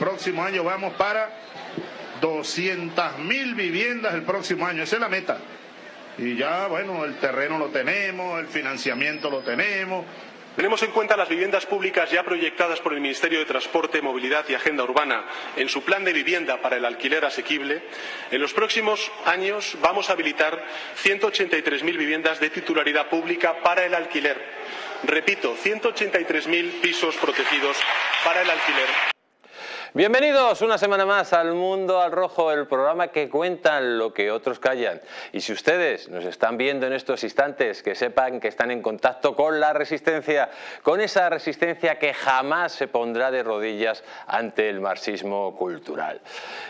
próximo año vamos para 200.000 viviendas el próximo año. Esa es la meta. Y ya, bueno, el terreno lo tenemos, el financiamiento lo tenemos, tenemos en cuenta las viviendas públicas ya proyectadas por el Ministerio de Transporte, Movilidad y Agenda Urbana en su plan de vivienda para el alquiler asequible. En los próximos años vamos a habilitar 183.000 viviendas de titularidad pública para el alquiler. Repito, 183.000 pisos protegidos para el alquiler. Bienvenidos una semana más al Mundo al Rojo, el programa que cuenta lo que otros callan. Y si ustedes nos están viendo en estos instantes, que sepan que están en contacto con la resistencia, con esa resistencia que jamás se pondrá de rodillas ante el marxismo cultural.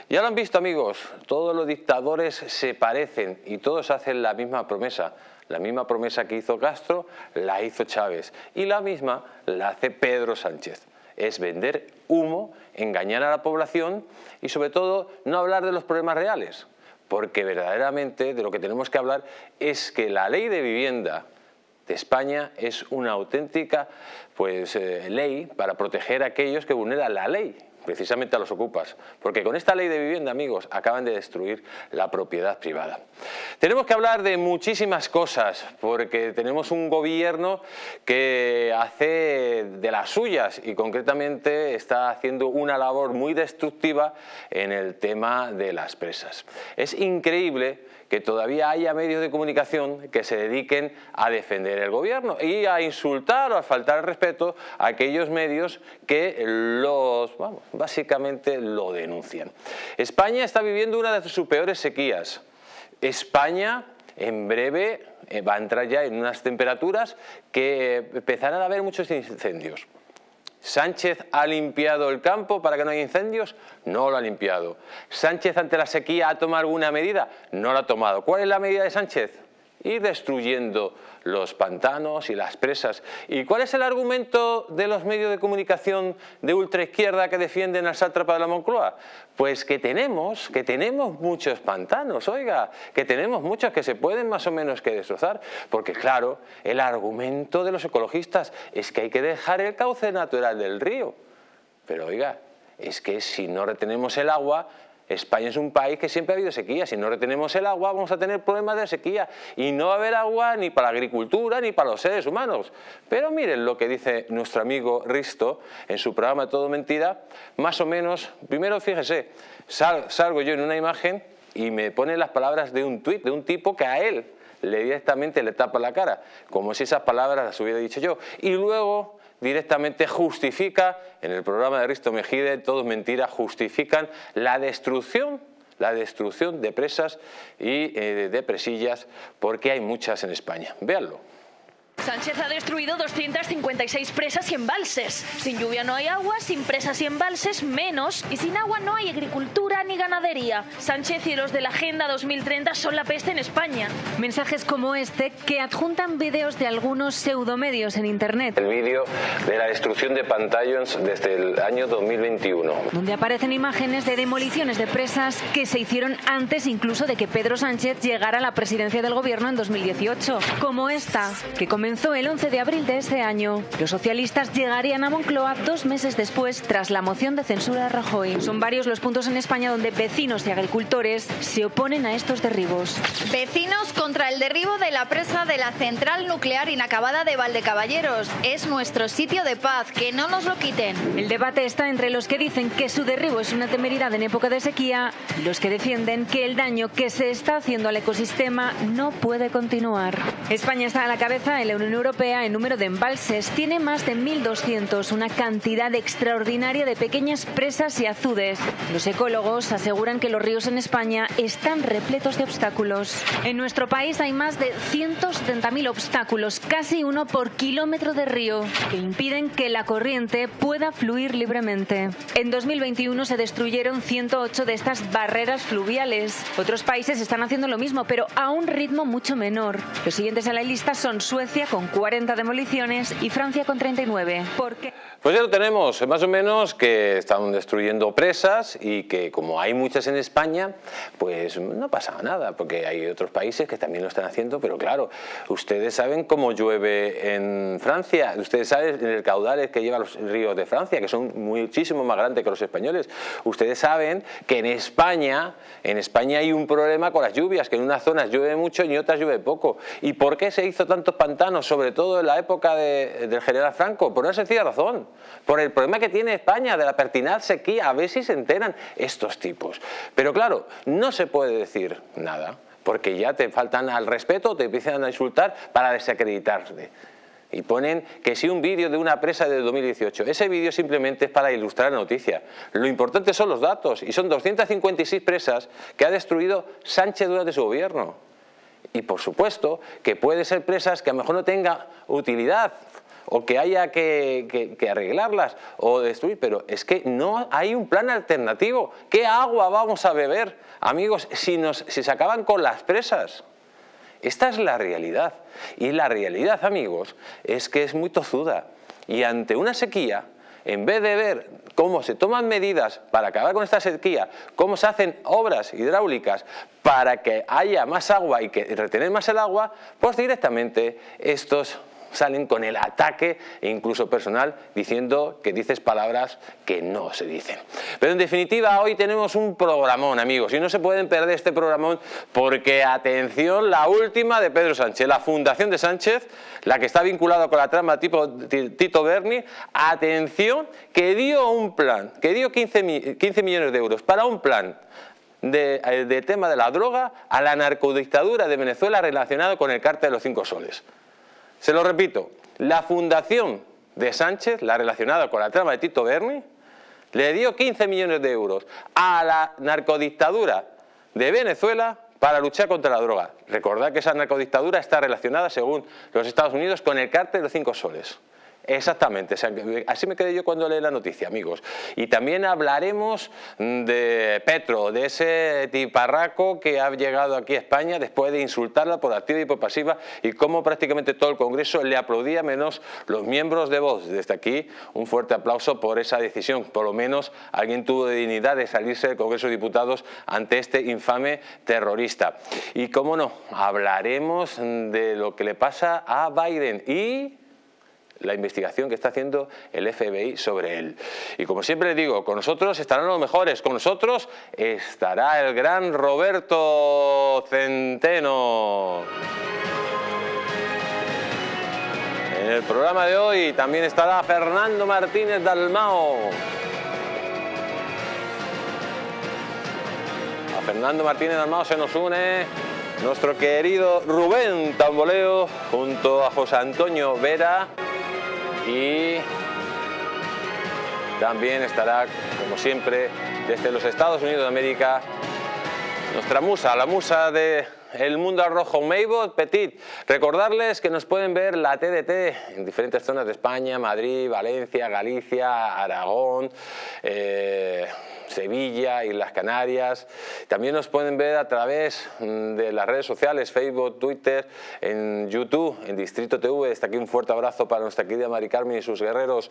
Ya lo han visto amigos, todos los dictadores se parecen y todos hacen la misma promesa. La misma promesa que hizo Castro la hizo Chávez y la misma la hace Pedro Sánchez es vender humo, engañar a la población y sobre todo no hablar de los problemas reales, porque verdaderamente de lo que tenemos que hablar es que la ley de vivienda de España es una auténtica pues, eh, ley para proteger a aquellos que vulneran la ley precisamente a los ocupas, porque con esta ley de vivienda, amigos, acaban de destruir la propiedad privada. Tenemos que hablar de muchísimas cosas, porque tenemos un gobierno que hace de las suyas y concretamente está haciendo una labor muy destructiva en el tema de las presas. Es increíble que todavía haya medios de comunicación que se dediquen a defender el gobierno y a insultar o a faltar el respeto a aquellos medios que los, básicamente lo denuncian. España está viviendo una de sus peores sequías. España en breve eh, va a entrar ya en unas temperaturas que empezarán a haber muchos incendios. ¿Sánchez ha limpiado el campo para que no haya incendios? No lo ha limpiado. ¿Sánchez ante la sequía ha tomado alguna medida? No la ha tomado. ¿Cuál es la medida de Sánchez? Ir destruyendo los pantanos y las presas. ¿Y cuál es el argumento de los medios de comunicación de ultraizquierda que defienden al sátrapa de la Moncloa? Pues que tenemos, que tenemos muchos pantanos, oiga, que tenemos muchos que se pueden más o menos que destrozar, porque claro, el argumento de los ecologistas es que hay que dejar el cauce natural del río. Pero oiga, es que si no retenemos el agua, España es un país que siempre ha habido sequía. Si no retenemos el agua vamos a tener problemas de sequía y no va a haber agua ni para la agricultura ni para los seres humanos. Pero miren lo que dice nuestro amigo Risto en su programa Todo Mentira. Más o menos, primero fíjese, salgo yo en una imagen y me pone las palabras de un tuit de un tipo que a él le directamente le tapa la cara, como si esas palabras las hubiera dicho yo. Y luego directamente justifica, en el programa de Risto Mejide, todo es mentira, justifican la destrucción la destrucción de presas y eh, de presillas porque hay muchas en España. Véanlo. Sánchez ha destruido 256 presas y embalses. Sin lluvia no hay agua, sin presas y embalses menos, y sin agua no hay agricultura ni ganadería. Sánchez y los de la Agenda 2030 son la peste en España. Mensajes como este que adjuntan vídeos de algunos pseudomedios en Internet. El vídeo de la destrucción de pantallones desde el año 2021. Donde aparecen imágenes de demoliciones de presas que se hicieron antes incluso de que Pedro Sánchez llegara a la presidencia del gobierno en 2018. Como esta, que comenzó el 11 de abril de este año. Los socialistas llegarían a Moncloa dos meses después tras la moción de censura de Rajoy. Son varios los puntos en España donde vecinos y agricultores se oponen a estos derribos. Vecinos contra el derribo de la presa de la central nuclear inacabada de Valdecaballeros. Es nuestro sitio de paz, que no nos lo quiten. El debate está entre los que dicen que su derribo es una temeridad en época de sequía los que defienden que el daño que se está haciendo al ecosistema no puede continuar. España está a la cabeza en la Unión Europea en número de embalses tiene más de 1.200, una cantidad extraordinaria de pequeñas presas y azudes. Los ecólogos aseguran que los ríos en España están repletos de obstáculos. En nuestro país hay más de 170.000 obstáculos, casi uno por kilómetro de río, que impiden que la corriente pueda fluir libremente. En 2021 se destruyeron 108 de estas barreras fluviales. Otros países están haciendo lo mismo, pero a un ritmo mucho menor. Los siguientes en la lista son Suecia, con 40 demoliciones y Francia con 39. ¿Por qué? Pues ya lo tenemos, más o menos que están destruyendo presas y que como hay muchas en España, pues no pasa nada, porque hay otros países que también lo están haciendo, pero claro, ustedes saben cómo llueve en Francia, ustedes saben el caudal que lleva los ríos de Francia, que son muchísimo más grandes que los españoles. Ustedes saben que en España, en España hay un problema con las lluvias, que en unas zonas llueve mucho y en otras llueve poco. ¿Y por qué se hizo tantos pantanos, sobre todo en la época del general Franco? Por una sencilla razón por el problema que tiene España de la pertinaz sequía, a ver si se enteran estos tipos. Pero claro, no se puede decir nada, porque ya te faltan al respeto, te empiezan a insultar para desacreditarte. Y ponen que si un vídeo de una presa de 2018, ese vídeo simplemente es para ilustrar la noticia. Lo importante son los datos, y son 256 presas que ha destruido Sánchez durante su gobierno. Y por supuesto que puede ser presas que a lo mejor no tenga utilidad o que haya que, arreglarlas o destruir, pero es que no hay un plan alternativo. ¿Qué agua vamos a beber, amigos, si, nos, si se acaban con las presas? Esta es la realidad. Y la realidad, amigos, es que es muy tozuda. Y ante una sequía, en vez de ver cómo se toman medidas para acabar con esta sequía, cómo se hacen obras hidráulicas para que haya más agua y que retener más el agua, pues directamente estos salen con el ataque e incluso personal diciendo que dices palabras que no se dicen. Pero en definitiva hoy tenemos un programón amigos y no se pueden perder este programón porque atención la última de Pedro Sánchez, la fundación de Sánchez, la que está vinculada con la trama tipo Tito Berni, atención que dio un plan, que dio 15, 15 millones de euros para un plan eh, de, tema de la droga a la narcodictadura de Venezuela relacionado con el cártel de los cinco soles. Se lo repito, la fundación de Sánchez, la relacionada con la trama de Tito Berni, le dio 15 millones de euros a la narcodictadura de Venezuela para luchar contra la droga. Recordad que esa narcodictadura está relacionada, según los Estados Unidos, con el cártel de los cinco soles. Exactamente, así me quedé yo cuando leí la noticia, amigos. Y también hablaremos de Petro, de ese tiparraco que ha llegado aquí a España después de insultarla por activa y por pasiva y cómo prácticamente todo el Congreso le aplaudía menos los miembros de Voz. Desde aquí un fuerte aplauso por esa decisión, por lo menos alguien tuvo de dignidad de salirse del Congreso de Diputados ante este infame terrorista. Y cómo no, hablaremos de lo que le pasa a Biden y la investigación que está haciendo el FBI sobre él. Y como siempre digo, con nosotros estarán los mejores, con nosotros estará el gran Roberto Centeno. En el programa de hoy también estará Fernando Martínez Dalmao. A Fernando Martínez Dalmao se nos une nuestro querido Rubén Tamboleo junto a José Antonio Vera y también estará, como siempre, desde los Estados Unidos de América, nuestra musa, la musa de el mundo al rojo, Maybot Petit. Recordarles que nos pueden ver la TDT en diferentes zonas de España, Madrid, Valencia, Galicia, Aragón, eh, Sevilla, y las Canarias. También nos pueden ver a través mm, de las redes sociales, Facebook, Twitter, en YouTube, en Distrito TV. Desde aquí un fuerte abrazo para nuestra querida Mari Carmen y sus guerreros.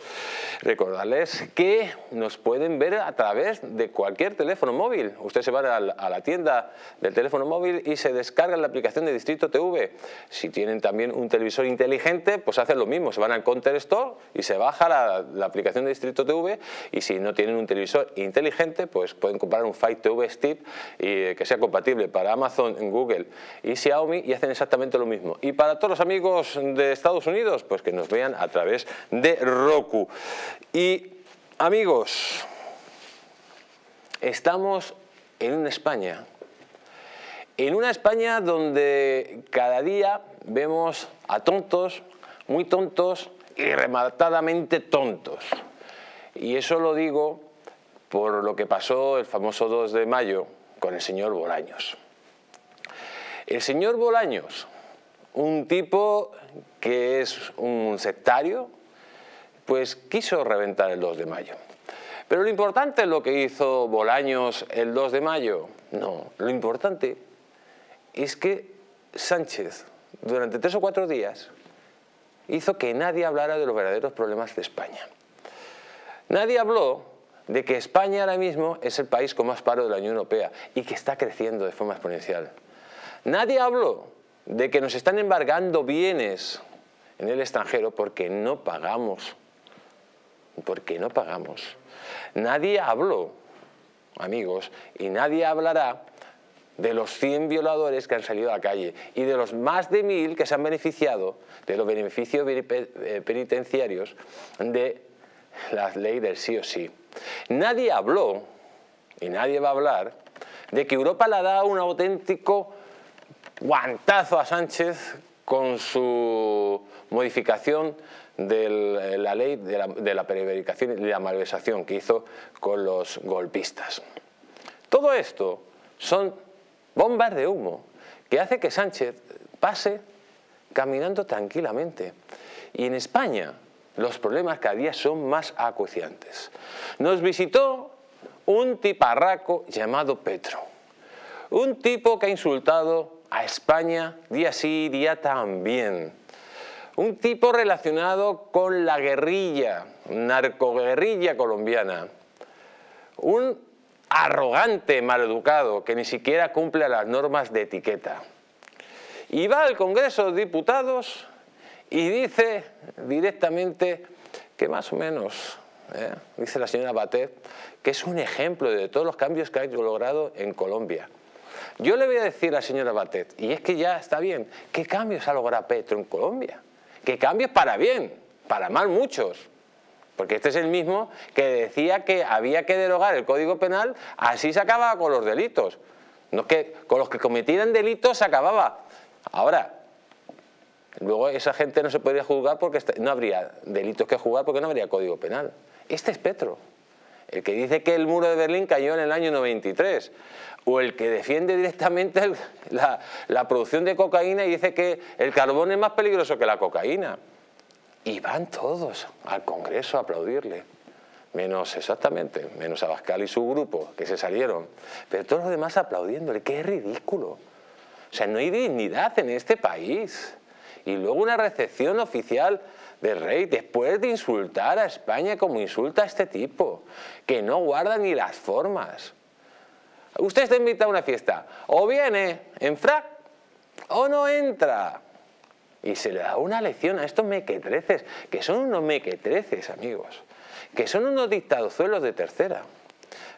Recordarles que nos pueden ver a través de cualquier teléfono móvil. Usted se va a la, tienda del teléfono móvil y se descarga la aplicación de Distrito TV. Si tienen también un televisor inteligente, pues hacen lo mismo. Se van al Counter Store y se baja la, la aplicación de Distrito TV y si no tienen un televisor inteligente, pues pueden comprar un Fire TV Stick y, eh, que sea compatible para Amazon, Google y Xiaomi y hacen exactamente lo mismo. Y para todos los amigos de Estados Unidos, pues que nos vean a través de Roku. Y amigos, estamos en una España, en una España donde cada día vemos a tontos, muy tontos y rematadamente tontos. Y eso lo digo por lo que pasó el famoso 2 de mayo con el señor Bolaños. El señor Bolaños, un tipo que es un sectario, pues quiso reventar el 2 de mayo. Pero lo importante es lo que hizo Bolaños el 2 de mayo. No, lo importante es que Sánchez, durante tres o cuatro días, hizo que nadie hablara de los verdaderos problemas de España. Nadie habló de que España ahora mismo es el país con más paro de la Unión Europea y que está creciendo de forma exponencial. Nadie habló de que nos están embargando bienes en el extranjero porque no pagamos. Porque no pagamos. Nadie habló, amigos, y nadie hablará de los 100 violadores que han salido a la calle y de los más de 1.000 que se han beneficiado de los beneficios eh, penitenciarios de la ley del sí o sí. Nadie habló, y nadie va a hablar, de que Europa le ha dado un auténtico guantazo a Sánchez con su modificación de la ley de la, de y la malversación que hizo con los golpistas. Todo esto son bombas de humo que hace que Sánchez pase caminando tranquilamente. Y en España los problemas cada día son más acuciantes. Nos visitó un tiparraco llamado Petro, un tipo que ha insultado a España día sí, día también. Un tipo relacionado con la guerrilla, narcoguerrilla colombiana. Un arrogante, maleducado, que ni siquiera cumple las normas de etiqueta. Y va al Congreso de Diputados y dice directamente que más o menos, ¿eh? dice la señora Batet, que es un ejemplo de todos los cambios que ha logrado en Colombia. Yo le voy a decir a la señora Batet, y es que ya está bien, ¿qué cambios ha logrado Petro en Colombia? ¿Qué cambios para bien? Para mal muchos. Porque este es el mismo que decía que había que derogar el Código Penal, así se acababa con los delitos. No que con los que cometieran delitos se acababa. Ahora, Luego esa gente no se podría juzgar porque no habría delitos que juzgar porque no habría código penal. Este es Petro, el que dice que el muro de Berlín cayó en el año 93, o el que defiende directamente la, producción de cocaína y dice que el carbón es más peligroso que la cocaína. Y van todos al Congreso a aplaudirle. Menos exactamente, menos Abascal y su grupo, que se salieron. Pero todos los demás aplaudiéndole, que es ridículo. O sea, no hay dignidad en este país y luego una recepción oficial del rey después de insultar a España como insulta a este tipo, que no guarda ni las formas. Usted está invitado a una fiesta, o viene en frac o no entra. Y se le da una lección a estos mequetreces, que son unos mequetreces, amigos, que son unos dictadozuelos de tercera.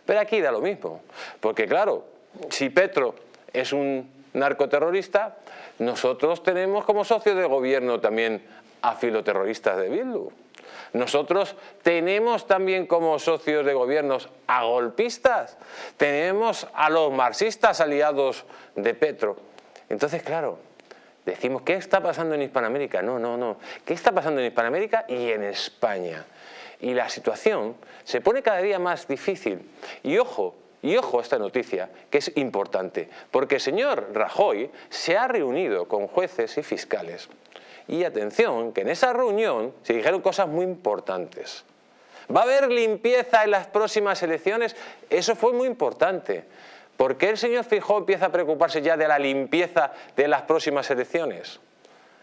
Pero aquí da lo mismo, porque claro, si Petro es un narcoterrorista, nosotros tenemos como socios de gobierno también a filoterroristas de Bildu. Nosotros tenemos también como socios de gobiernos a golpistas, tenemos a los marxistas aliados de Petro. Entonces, claro, decimos, ¿qué está pasando en Hispanoamérica? No, no, no. ¿Qué está pasando en Hispanoamérica y en España? Y la situación se pone cada día más difícil. Y ojo, y ojo a esta noticia, que es importante, porque el señor Rajoy se ha reunido con jueces y fiscales. Y atención, que en esa reunión se dijeron cosas muy importantes. ¿Va a haber limpieza en las próximas elecciones? Eso fue muy importante. ¿Por qué el señor Fijó empieza a preocuparse ya de la limpieza de las próximas elecciones?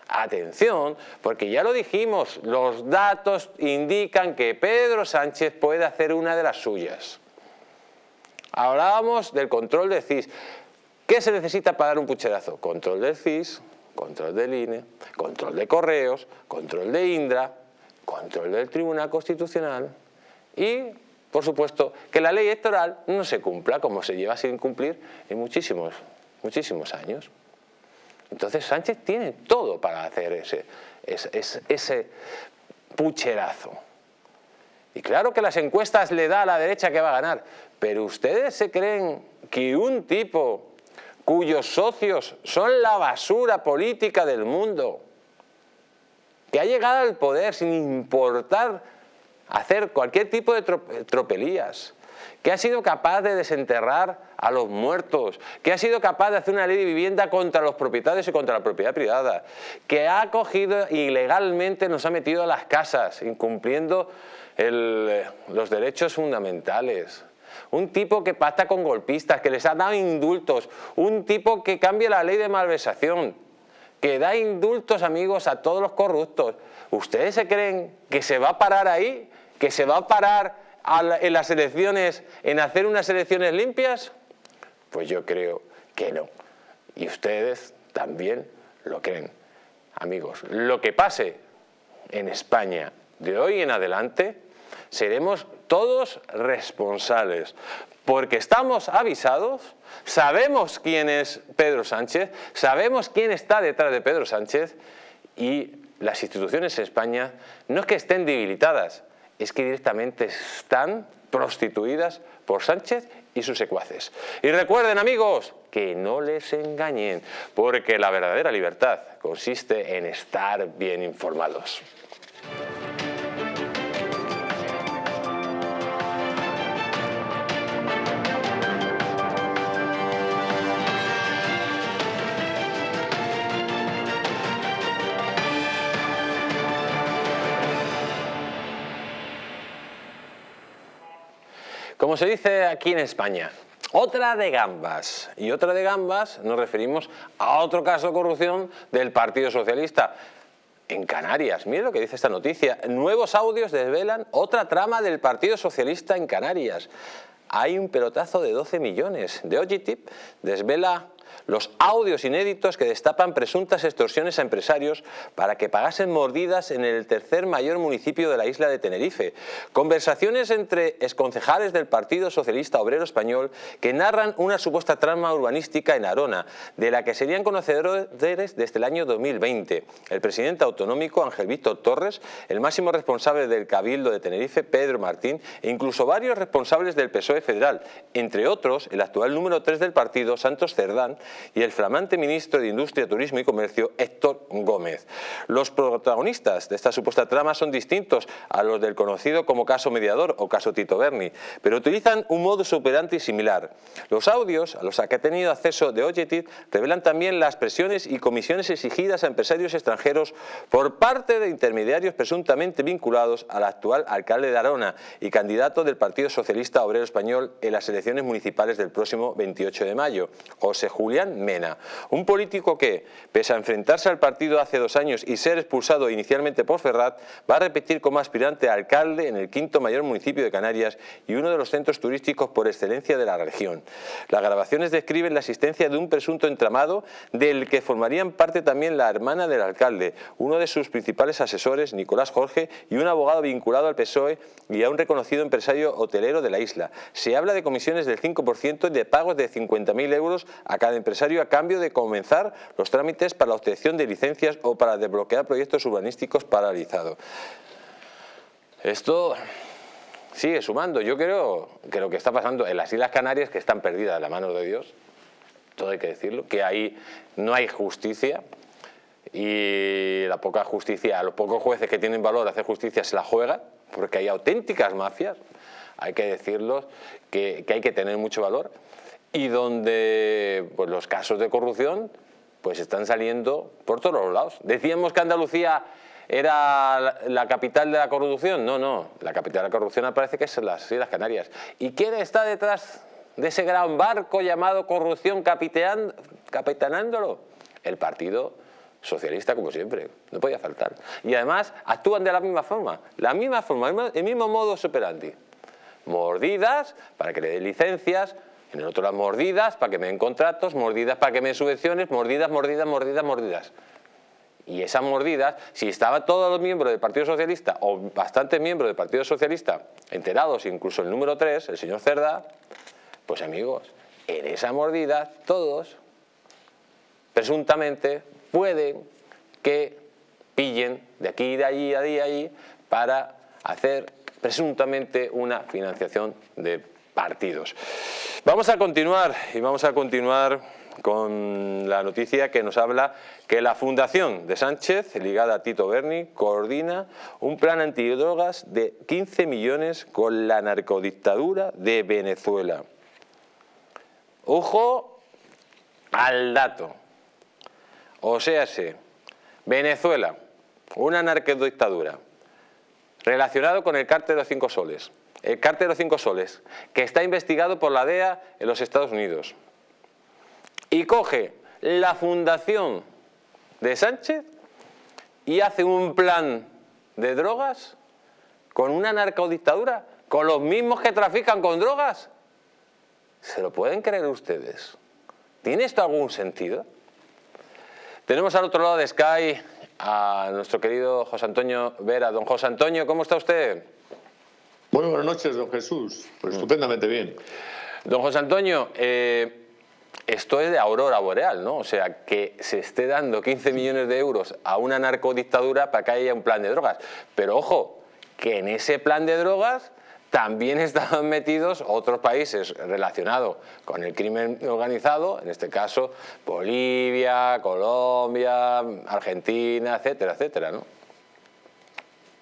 Atención, porque ya lo dijimos, los datos indican que Pedro Sánchez puede hacer una de las suyas. Hablábamos del control de CIS. ¿Qué se necesita para dar un pucherazo? Control del CIS, control del INE, control de correos, control de Indra, control del Tribunal Constitucional y, por supuesto, que la ley electoral no se cumpla como se lleva sin cumplir en muchísimos, muchísimos años. Entonces Sánchez tiene todo para hacer ese, ese, ese pucherazo. Y claro que las encuestas le da a la derecha que va a ganar, pero ustedes se creen que un tipo cuyos socios son la basura política del mundo, que ha llegado al poder sin importar hacer cualquier tipo de tropelías, que ha sido capaz de desenterrar a los muertos, que ha sido capaz de hacer una ley de vivienda contra los propietarios y contra la propiedad privada, que ha cogido ilegalmente, nos ha metido a las casas, incumpliendo los derechos fundamentales, un tipo que pacta con golpistas, que les ha dado indultos, un tipo que cambia la ley de malversación, que da indultos, amigos, a todos los corruptos. ¿Ustedes se creen que se va a parar ahí que se va a parar en las elecciones en hacer unas elecciones limpias? Pues yo creo que no. Y ustedes también lo creen. Amigos, lo que pase en España de hoy en adelante, seremos todos responsables, porque estamos avisados, sabemos quién es Pedro Sánchez, sabemos quién está detrás de Pedro Sánchez y las instituciones en España no es que estén debilitadas, es que directamente están prostituidas por Sánchez y sus secuaces. Y recuerden amigos, que no les engañen, porque la verdadera libertad consiste en estar bien informados. Como se dice aquí en España, otra de gambas. Y otra de gambas nos referimos a otro caso de corrupción del Partido Socialista. En Canarias, mire lo que dice esta noticia. Nuevos audios desvelan otra trama del Partido Socialista en Canarias. Hay un pelotazo de 12 millones. De Ogitip desvela los audios inéditos que destapan presuntas extorsiones a empresarios para que pagasen mordidas en el tercer mayor municipio de la isla de Tenerife. Conversaciones entre exconcejales del Partido Socialista Obrero Español que narran una supuesta trama urbanística en Arona, de la que serían conocedores desde el año 2020. El presidente autonómico Ángel Víctor Torres, el máximo responsable del Cabildo de Tenerife, Pedro Martín, e incluso varios responsables del PSOE federal, entre otros el actual número 3 del partido, Santos Cerdán, y el flamante ministro de Industria, Turismo y Comercio, Héctor Gómez. Los protagonistas de esta supuesta trama son distintos a los del conocido como caso mediador o caso Tito Berni, pero utilizan un modus operandi similar. Los audios a los que ha tenido acceso de Ojetit revelan también las presiones y comisiones exigidas a empresarios extranjeros por parte de intermediarios presuntamente vinculados al actual alcalde de Arona y candidato del Partido Socialista Obrero Español en las elecciones municipales del próximo 28 de mayo, José Julián Mena, un político que, pese a enfrentarse al partido hace dos años y ser expulsado inicialmente por Ferrat, va a repetir como aspirante a alcalde en el quinto mayor municipio de Canarias y uno de los centros turísticos por excelencia de la región. Las grabaciones describen la existencia de un presunto entramado del que formarían parte también la hermana del alcalde, uno de sus principales asesores, Nicolás Jorge, y un abogado vinculado al PSOE y a un reconocido empresario hotelero de la isla. Se habla de comisiones del 5% y de pagos de 50.000 euros a cada empresario a cambio de comenzar los trámites para la obtención de licencias o para desbloquear proyectos urbanísticos paralizados. Esto sigue sumando. Yo creo que lo que está pasando en las Islas Canarias, que están perdidas de la mano de Dios, todo hay que decirlo, que ahí no hay justicia y la poca justicia, a los pocos jueces que tienen valor de hacer justicia se la juegan, porque hay auténticas mafias, hay que decirlo, que, que hay que tener mucho valor y donde pues, los casos de corrupción pues están saliendo por todos los lados. Decíamos que Andalucía era la capital de la corrupción. No, no, la capital de la corrupción parece que es las Islas Canarias. ¿Y quién está detrás de ese gran barco llamado corrupción capitanándolo? El Partido Socialista, como siempre, no podía faltar. Y además actúan de la misma forma, la misma forma, el mismo modo operandi. Mordidas para que le den licencias, en el otro las mordidas para que me den contratos, mordidas para que me den subvenciones, mordidas, mordidas, mordidas, mordidas. Y esas mordidas, si estaban todos los miembros del Partido Socialista o bastantes miembros del Partido Socialista enterados, incluso el número 3, el señor Cerda, pues amigos, en esa mordida todos presuntamente pueden que pillen de aquí, de allí, de allí, allí para hacer presuntamente una financiación de partidos. Vamos a continuar y vamos a continuar con la noticia que nos habla que la Fundación de Sánchez, ligada a Tito Berni, coordina un plan antidrogas de 15 millones con la narcodictadura de Venezuela. Ojo al dato. O sea, Venezuela, una narcodictadura, relacionado con el cártel de los cinco soles el cártel de los cinco soles, que está investigado por la DEA en los Estados Unidos. Y coge la fundación de Sánchez y hace un plan de drogas con una narcodictadura, con los mismos que trafican con drogas. ¿Se lo pueden creer ustedes? ¿Tiene esto algún sentido? Tenemos al otro lado de Sky a nuestro querido José Antonio Vera. Don José Antonio, ¿cómo está usted? Muy buenas noches, don Jesús. Pues estupendamente bien. Don José Antonio, eh, esto es de aurora boreal, ¿no? O sea, que se esté dando 15 millones de euros a una narcodictadura para que haya un plan de drogas. Pero ojo, que en ese plan de drogas también estaban metidos otros países relacionados con el crimen organizado, en este caso Bolivia, Colombia, Argentina, etcétera, etcétera, ¿no?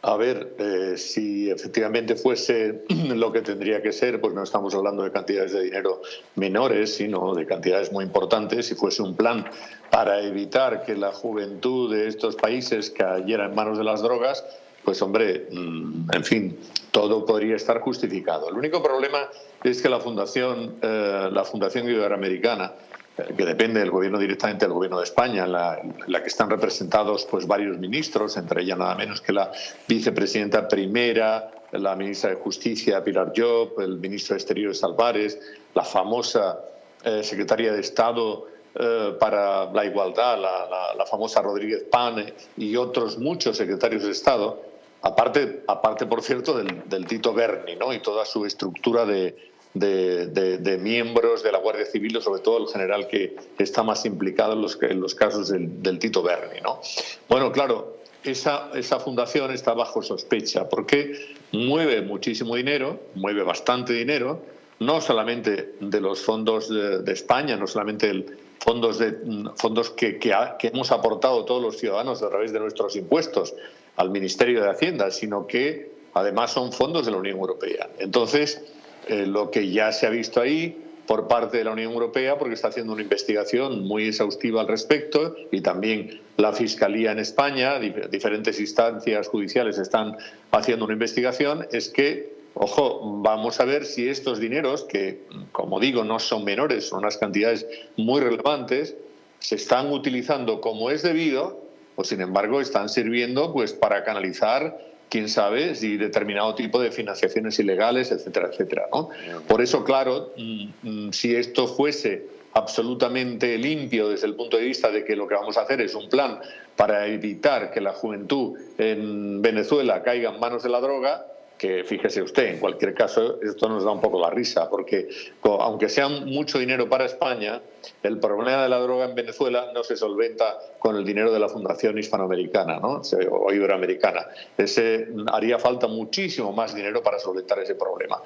A ver, eh, si efectivamente fuese lo que tendría que ser, pues no estamos hablando de cantidades de dinero menores, sino de cantidades muy importantes, si fuese un plan para evitar que la juventud de estos países cayera en manos de las drogas, pues hombre, mm, en fin, todo podría estar justificado. El único problema es que la Fundación, eh, la Fundación Iberoamericana, que depende del gobierno directamente del gobierno de España, en la, la, que están representados pues varios ministros, entre ellas nada menos que la vicepresidenta primera, la ministra de Justicia Pilar Job, el ministro de Exteriores Álvarez, la famosa eh, secretaria de Estado eh, para la igualdad, la, la, famosa Rodríguez Pane y otros muchos secretarios de Estado, aparte, aparte por cierto, del, del Tito Berni ¿no? y toda su estructura de, de, miembros de la Guardia Civil, sobre todo el general que está más implicado en los, casos del, Tito Berni. ¿no? Bueno, claro, esa, fundación está bajo sospecha porque mueve muchísimo dinero, mueve bastante dinero, no solamente de los fondos de, España, no solamente el fondos, de, fondos que, hemos aportado todos los ciudadanos a través de nuestros impuestos al Ministerio de Hacienda, sino que además son fondos de la Unión Europea. Entonces, eh, lo que ya se ha visto ahí por parte de la Unión Europea, porque está haciendo una investigación muy exhaustiva al respecto, y también la Fiscalía en España, diferentes instancias judiciales están haciendo una investigación, es que, ojo, vamos a ver si estos dineros, que como digo no son menores, son unas cantidades muy relevantes, se están utilizando como es debido, o sin embargo están sirviendo pues para canalizar quién sabe si determinado tipo de financiaciones ilegales, etcétera, etcétera. ¿no? Por eso, claro, mm, mm, si esto fuese absolutamente limpio desde el punto de vista de que lo que vamos a hacer es un plan para evitar que la juventud en Venezuela caiga en manos de la droga, que fíjese usted, en cualquier caso, esto nos da un poco la risa, porque aunque sea mucho dinero para España, el problema de la droga en Venezuela no se solventa con el dinero de la Fundación Hispanoamericana ¿no? o Iberoamericana. Ese, haría falta muchísimo más dinero para solventar ese problema.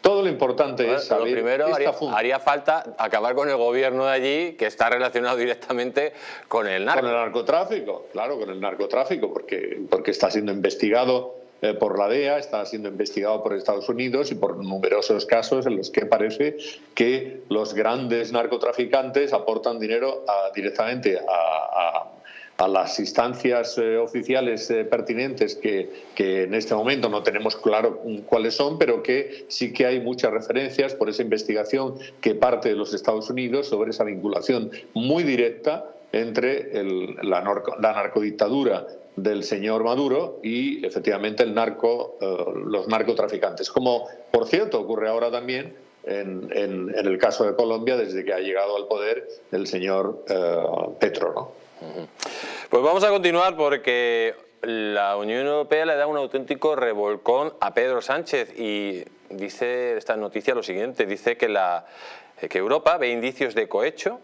Todo lo importante es saber... primero haría, falta acabar con el gobierno de allí, que está relacionado directamente con el narco. Con el narcotráfico, claro, con el narcotráfico, porque, porque está siendo investigado eh, por la DEA, está siendo investigado por Estados Unidos y por numerosos casos en los que parece que los grandes narcotraficantes aportan dinero directamente a, las instancias eh, oficiales eh, pertinentes que, en este momento no tenemos claro cuáles son, pero que sí que hay muchas referencias por esa investigación que parte de los Estados Unidos sobre esa vinculación muy directa entre la narcodictadura del señor Maduro y efectivamente eh, los narcotraficantes. Como, por cierto, ocurre ahora también en, en, el caso de Colombia desde que ha llegado al poder el señor eh, Petro. ¿no? Pues vamos a continuar porque la Unión Europea le da un auténtico revolcón a Pedro Sánchez y dice esta noticia lo siguiente, dice que, la, que Europa ve indicios de cohecho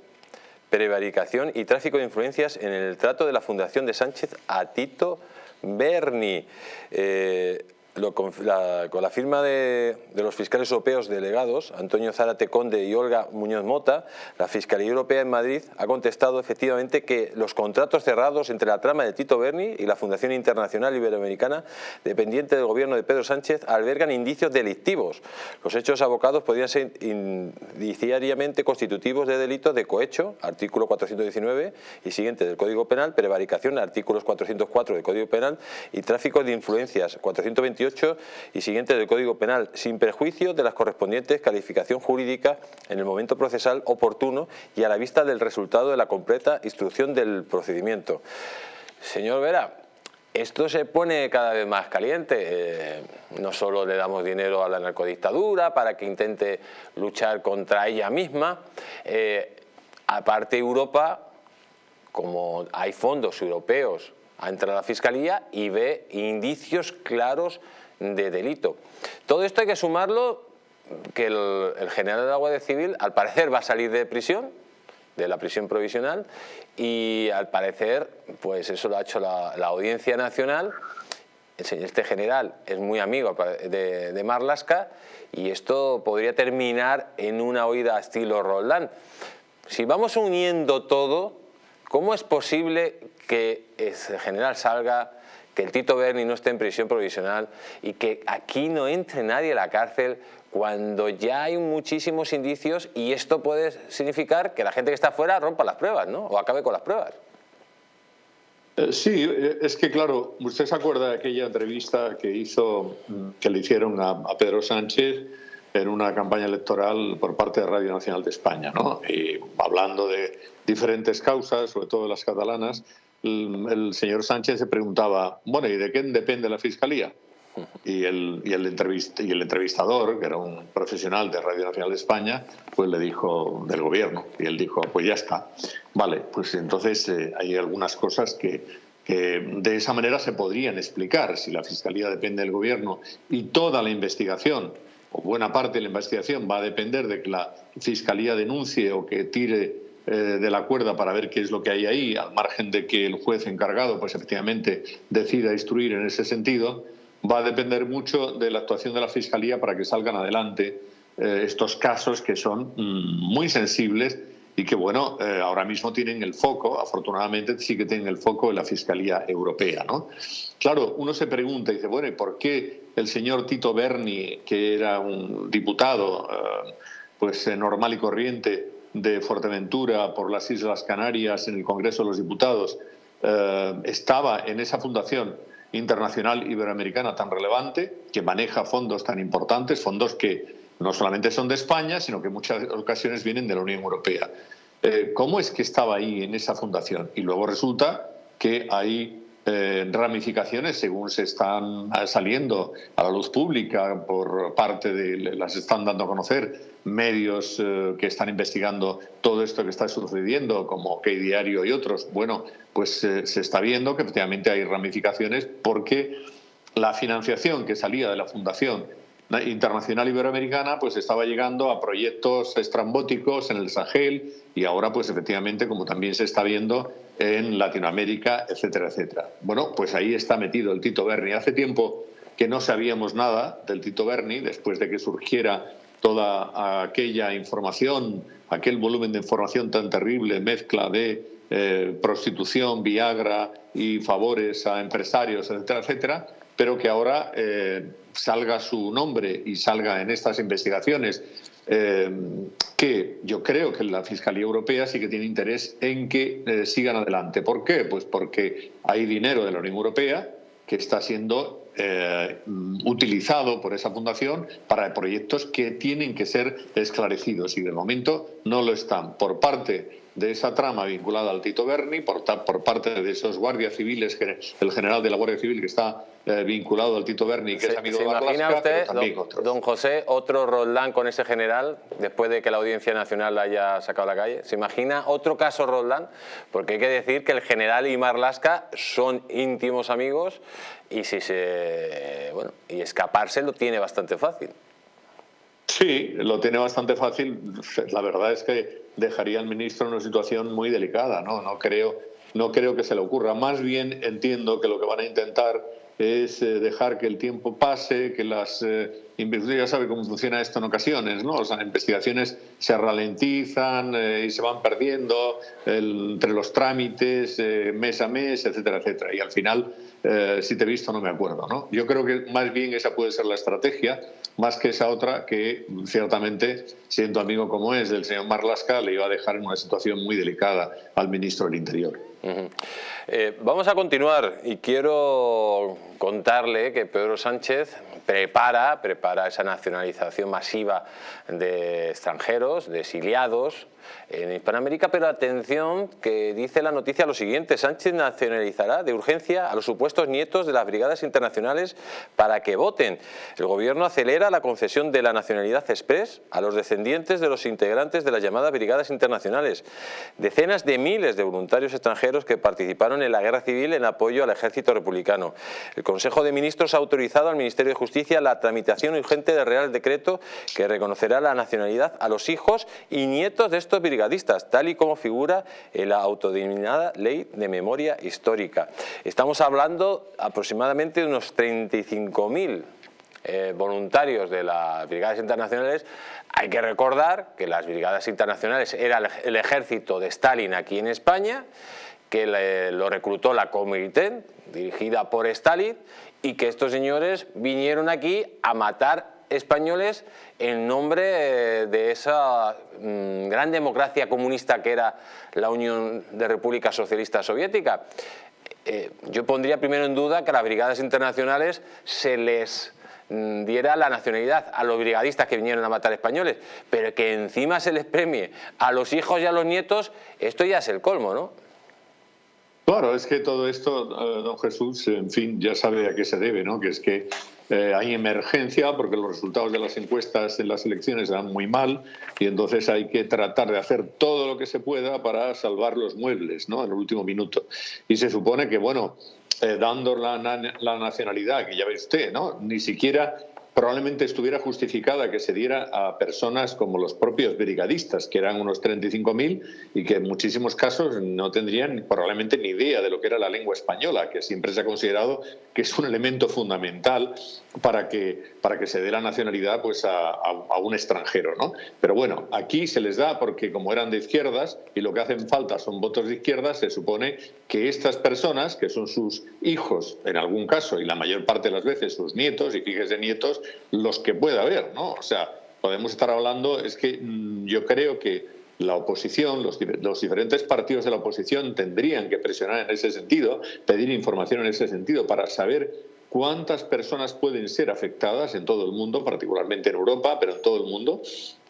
prevaricación y tráfico de influencias en el trato de la Fundación de Sánchez a Tito Berni. Eh, con, la, firma de, los fiscales europeos delegados, Antonio Zárate Conde y Olga Muñoz Mota, la Fiscalía Europea en Madrid ha contestado efectivamente que los contratos cerrados entre la trama de Tito Berni y la Fundación Internacional Iberoamericana, dependiente del gobierno de Pedro Sánchez, albergan indicios delictivos. Los hechos abocados podrían ser indiciariamente constitutivos de delitos de cohecho, artículo 419 y siguiente del Código Penal, prevaricación, artículos 404 del Código Penal y tráfico de influencias, 428 y siguiente del Código Penal, sin perjuicio de las correspondientes calificación jurídica en el momento procesal oportuno y a la vista del resultado de la completa instrucción del procedimiento. Señor Vera, esto se pone cada vez más caliente. Eh, no solo le damos dinero a la narcodictadura para que intente luchar contra ella misma, eh, aparte Europa, como hay fondos europeos, entra a la Fiscalía y ve indicios claros de delito. Todo esto hay que sumarlo que el, general de la Guardia Civil al parecer va a salir de prisión de la prisión provisional y al parecer pues eso lo ha hecho la, Audiencia Nacional este general es muy amigo de, de, Marlaska y esto podría terminar en una oída estilo Roldán. Si vamos uniendo todo, ¿cómo es posible que ese general salga, que el Tito Berni no esté en prisión provisional y que aquí no entre nadie a la cárcel cuando ya hay muchísimos indicios y esto puede significar que la gente que está afuera rompa las pruebas, ¿no? O acabe con las pruebas. Eh, sí, eh, es que claro, usted se acuerda de aquella entrevista que hizo, que le hicieron a, Pedro Sánchez en una campaña electoral por parte de Radio Nacional de España, ¿no? Y hablando de diferentes causas, sobre todo las catalanas, el, señor Sánchez se preguntaba, bueno, ¿y de quién depende la fiscalía? Y el, entrevistador, que era un profesional de Radio Nacional de España, pues le dijo del gobierno. Y él dijo, pues ya está. Vale, pues entonces eh, hay algunas cosas que, que de esa manera se podrían explicar. Si la Fiscalía depende del gobierno y toda la investigación o buena parte de la investigación va a depender de que la Fiscalía denuncie o que tire de la cuerda para ver qué es lo que hay ahí, al margen de que el juez encargado pues efectivamente decida instruir en ese sentido, va a depender mucho de la actuación de la Fiscalía para que salgan adelante eh, estos casos que son mm, muy sensibles y que, bueno, eh, ahora mismo tienen el foco, afortunadamente sí que tienen el foco en la Fiscalía Europea. ¿no? Claro, uno se pregunta y dice, bueno, ¿y por qué el señor Tito Berni, que era un diputado eh, pues normal y corriente de Fuerteventura por las Islas Canarias en el Congreso de los Diputados, estaba en esa fundación internacional iberoamericana tan relevante, que maneja fondos tan importantes, fondos que no solamente son de España, sino que en muchas ocasiones vienen de la Unión Europea. Eh, ¿Cómo es que estaba ahí en esa fundación? Y luego resulta que hay eh, ramificaciones según se están saliendo a la luz pública por parte de, las están dando a conocer medios eh, que están investigando todo esto que está sucediendo, como que Diario y otros. Bueno, pues eh, se está viendo que efectivamente hay ramificaciones porque la financiación que salía de la Fundación Internacional Iberoamericana pues estaba llegando a proyectos estrambóticos en el Sahel y ahora pues efectivamente como también se está viendo en Latinoamérica, etcétera, etcétera. Bueno, pues ahí está metido el Tito Berni. Hace tiempo que no sabíamos nada del Tito Berni después de que surgiera toda aquella información, aquel volumen de información tan terrible, mezcla de eh, prostitución, Viagra y favores a empresarios, etcétera, etcétera, pero que ahora eh, salga su nombre y salga en estas investigaciones, eh, que yo creo que la Fiscalía Europea sí que tiene interés en que sigan adelante. ¿Por qué? Pues porque hay dinero de la Unión Europea que está siendo utilizado por esa fundación para proyectos que tienen que ser esclarecidos y de momento no lo están por parte de esa trama vinculada al Tito Berni por, por parte de esos guardias civiles, el general de la Guardia Civil que está eh, vinculado al Tito Berni, que es amigo de imagina usted, don, José, otro Roldán con ese general, después de que la Audiencia Nacional la haya sacado a la calle? ¿Se imagina otro caso Roldán? Porque hay que decir que el general y Marlaska son íntimos amigos y si se bueno y escaparse lo tiene bastante fácil. Sí, lo tiene bastante fácil. La verdad es que dejaría al ministro en una situación muy delicada. No, no creo, no creo que se le ocurra. Más bien entiendo que lo que van a intentar es eh, dejar que el tiempo pase, que las eh, investigaciones, ya sabe cómo funciona esto en ocasiones, ¿no? las investigaciones se ralentizan eh, y se van perdiendo entre los trámites mes a mes, etcétera, etcétera. Y al final, si te he visto, no me acuerdo. ¿no? Yo creo que más bien esa puede ser la estrategia más que esa otra que ciertamente, siendo amigo como es del señor Marlasca, le iba a dejar en una situación muy delicada al ministro del Interior. Eh, vamos a continuar y quiero contarle que Pedro Sánchez prepara, prepara esa nacionalización masiva de extranjeros, de exiliados, en Hispanoamérica, pero atención que dice la noticia lo siguiente, Sánchez nacionalizará de urgencia a los supuestos nietos de las brigadas internacionales para que voten. El gobierno acelera la concesión de la nacionalidad express a los descendientes de los integrantes de las llamadas brigadas internacionales. Decenas de miles de voluntarios extranjeros que participaron en la guerra civil en apoyo al ejército republicano. El Consejo de Ministros ha autorizado al Ministerio de Justicia la tramitación urgente del Real Decreto que reconocerá la nacionalidad a los hijos y nietos de estos brigadistas, tal y como figura en la autodenominada Ley de Memoria Histórica. Estamos hablando aproximadamente de unos 35.000 eh, voluntarios de las brigadas internacionales, hay que recordar que las brigadas internacionales era el ejército de Stalin aquí en España, que lo reclutó la Comité, dirigida por Stalin, y que estos señores vinieron aquí a matar españoles en nombre eh, de esa mm, gran democracia comunista que era la Unión de Repúblicas Socialistas Soviética. Eh, yo pondría primero en duda que a las brigadas internacionales se les mm, diera la nacionalidad a los brigadistas que vinieron a matar españoles, pero que encima se les premie a los hijos y a los nietos, esto ya es el colmo, ¿no? Claro, es que todo esto, eh, don Jesús, en fin, ya sabe a qué se debe, ¿no? Que es que eh, hay emergencia porque los resultados de las encuestas en las elecciones dan muy mal y entonces hay que tratar de hacer todo lo que se pueda para salvar los muebles en el último minuto. Y se supone que, bueno, eh, dando la, la, nacionalidad, que ya ve usted, ¿no? ni siquiera probablemente estuviera justificada que se diera a personas como los propios brigadistas, que eran unos 35.000 y que en muchísimos casos no tendrían probablemente ni idea de lo que era la lengua española, que siempre se ha considerado que es un elemento fundamental para que, para que se dé la nacionalidad pues, a, a, un extranjero. ¿no? Pero bueno, aquí se les da porque como eran de izquierdas y lo que hacen falta son votos de izquierdas, se supone que estas personas, que son sus hijos en algún caso y la mayor parte de las veces sus nietos, y fíjese nietos, los que pueda haber, ¿no? O sea, podemos estar hablando, es que mm, yo creo que la oposición, los, diferentes partidos de la oposición tendrían que presionar en ese sentido, pedir información en ese sentido para saber cuántas personas pueden ser afectadas en todo el mundo, particularmente en Europa, pero en todo el mundo,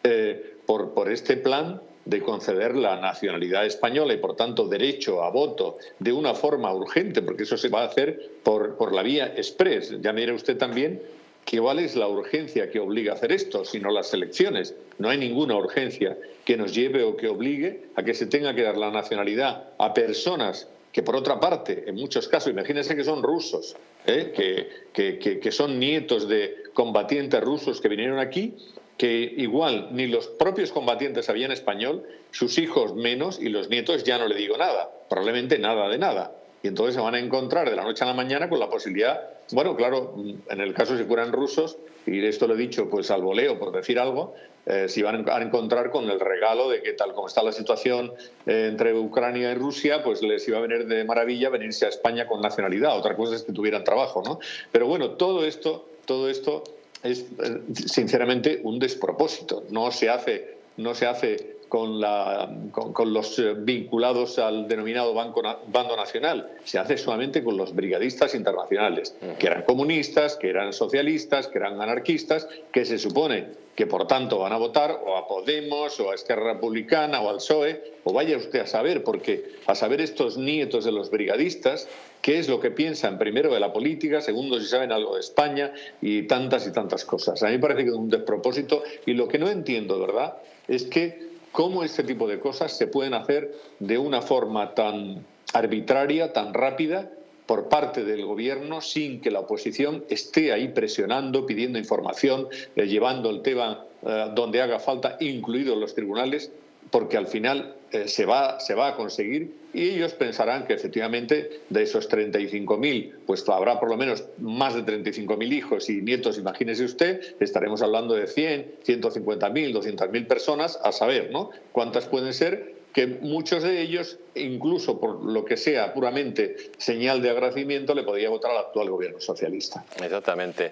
eh, por, por este plan de conceder la nacionalidad española y, por tanto, derecho a voto de una forma urgente, porque eso se va a hacer por, por la vía express. Ya mire usted también que cuál es la urgencia que obliga a hacer esto, sino las elecciones. No hay ninguna urgencia que nos lleve o que obligue a que se tenga que dar la nacionalidad a personas que, por otra parte, en muchos casos, imagínense que son rusos, ¿eh? que, que, que son nietos de combatientes rusos que vinieron aquí que igual ni los propios combatientes sabían español, sus hijos menos y los nietos ya no le digo nada, probablemente nada de nada. Y entonces se van a encontrar de la noche a la mañana con la posibilidad, bueno, claro, en el caso si fueran rusos, y esto lo he dicho pues al voleo por decir algo, eh, se iban a encontrar con el regalo de que tal como está la situación eh, entre Ucrania y Rusia, pues les iba a venir de maravilla venirse a España con nacionalidad. Otra cosa es que tuvieran trabajo, ¿no? Pero bueno, todo esto, todo esto es eh, sinceramente un despropósito. No se hace, no se hace con, la, con, los eh, vinculados al denominado banco, bando nacional, se hace solamente con los brigadistas internacionales, que eran comunistas, que eran socialistas, que eran anarquistas, que se supone que por tanto van a votar o a Podemos o a Esquerra Republicana o al PSOE, o vaya usted a saber, porque a saber estos nietos de los brigadistas, qué es lo que piensan primero de la política, segundo si saben algo de España y tantas y tantas cosas. A mí me parece que es un despropósito y lo que no entiendo, ¿verdad?, es que cómo este tipo de cosas se pueden hacer de una forma tan arbitraria, tan rápida, por parte del gobierno sin que la oposición esté ahí presionando, pidiendo información, eh, llevando el tema eh, donde haga falta, incluidos los tribunales, porque al final eh, se, va, se va a conseguir y ellos pensarán que efectivamente de esos 35.000, pues habrá por lo menos más de 35.000 hijos y nietos, imagínese usted, estaremos hablando de 100, 150.000, 200.000 personas, a saber, ¿no? ¿Cuántas pueden ser? Que muchos de ellos, incluso por lo que sea puramente señal de agradecimiento, le podía votar al actual gobierno socialista. Exactamente.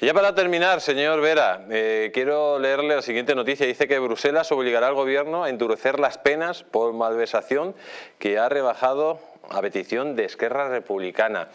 Ya para terminar, señor Vera, eh, quiero leerle la siguiente noticia. Dice que Bruselas obligará al gobierno a endurecer las penas por malversación que ha rebajado a petición de Esquerra Republicana.